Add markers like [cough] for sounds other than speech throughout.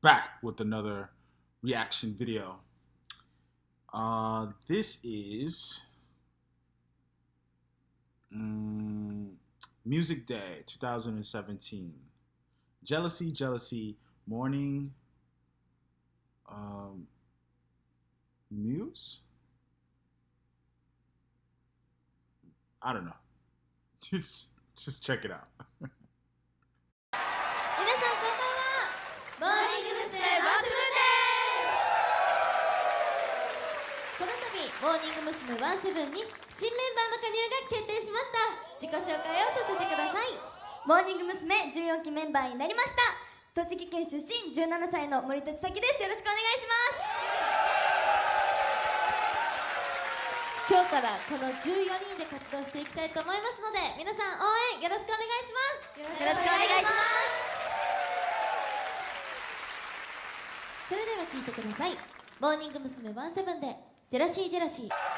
back with another reaction video. Uh, this is um, Music Day 2017. Jealousy, Jealousy, Morning um, Muse? I don't know. [laughs] Just, just check it out. [laughs] モーニング娘。ワンセブンに新メンバーの加入が決定しました。自己紹介をさせてください。モーニング娘。14期メンバーになりました。栃木県出身17歳の森哲咲です。よろしくお願いし今日からこの14人で活動していきたいと思いますので皆さん応援よろしくお願いします。よろしくお願いします。それでは聴いてください。モーニング娘。ワンセブンでジェラシージェラシー。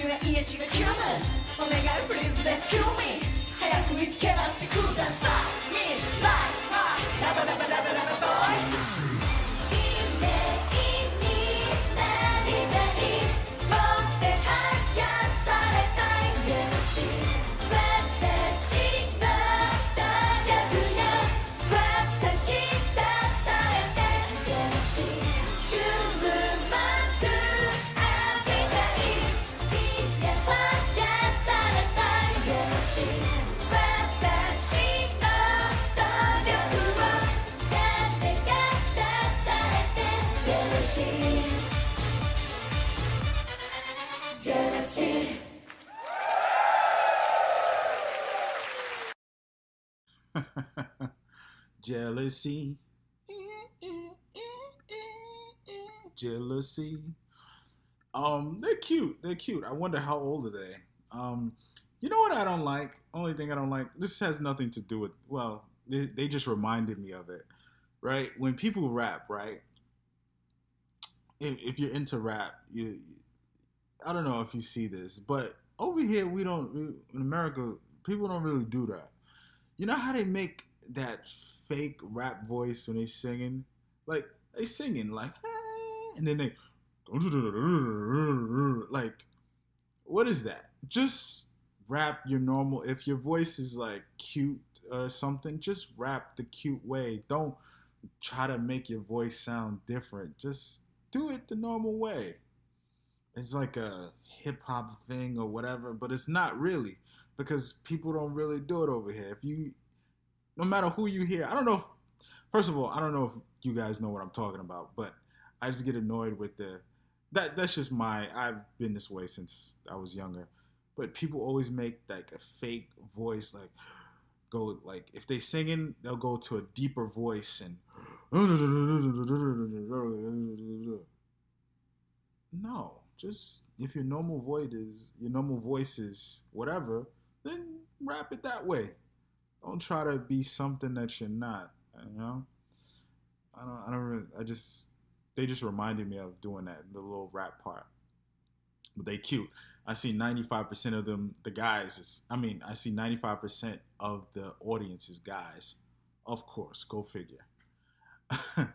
には癒しが来るお願い Please let's kill me 早く見つけ出してください。Me like my ラバラバラバ [laughs] Jealousy Jealousy. Um, they're cute. They're cute. I wonder how old are they? Um, you know what I don't like? Only thing I don't like. This has nothing to do with. Well, they, they just reminded me of it, right? When people rap, right? If, if you're into rap, you, I don't know if you see this, but over here we don't. In America, people don't really do that. You know how they make that fake rap voice when they singing? Like they singing like, "Ah," and then they like, what is that? Just rap your normal. If your voice is like cute or something, just rap the cute way. Don't try to make your voice sound different. Just do it the normal way. It's like a hip hop thing or whatever, but it's not really because people don't really do it over here. If you, no matter who you hear, I don't know. If, first of all, I don't know if you guys know what I'm talking about, but I just get annoyed with the that. That's just my. I've been this way since I was younger, but people always make like a fake voice, like go like if they singing, they'll go to a deeper voice and [gasps] no. Just if your normal voice is your normal voice is whatever, then rap it that way. Don't try to be something that you're not. You know. I don't. I don't. Really, I just. They just reminded me of doing that the little rap part. But they cute. I see 95% of them, the guys. Is, I mean, I see 95% of the audience is guys. Of course, go figure. [laughs]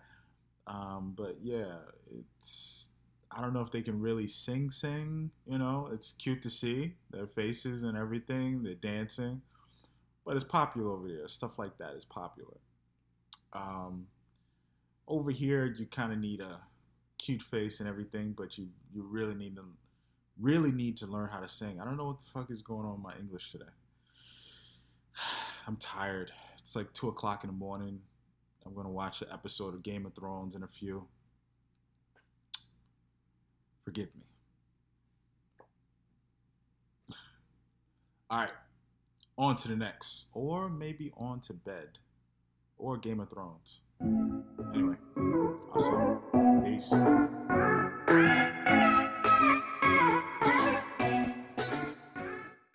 um, but yeah, it's. I don't know if they can really sing, sing. You know, it's cute to see their faces and everything. They're dancing, but it's popular over there. Stuff like that is popular. Um, over here, you kind of need a cute face and everything, but you you really need to really need to learn how to sing. I don't know what the fuck is going on in my English today. [sighs] I'm tired. It's like two o'clock in the morning. I'm gonna watch an episode of Game of Thrones in a few. Forgive me. All right, on to the next, or maybe on to bed, or Game of Thrones. Anyway, I'll see you. Peace.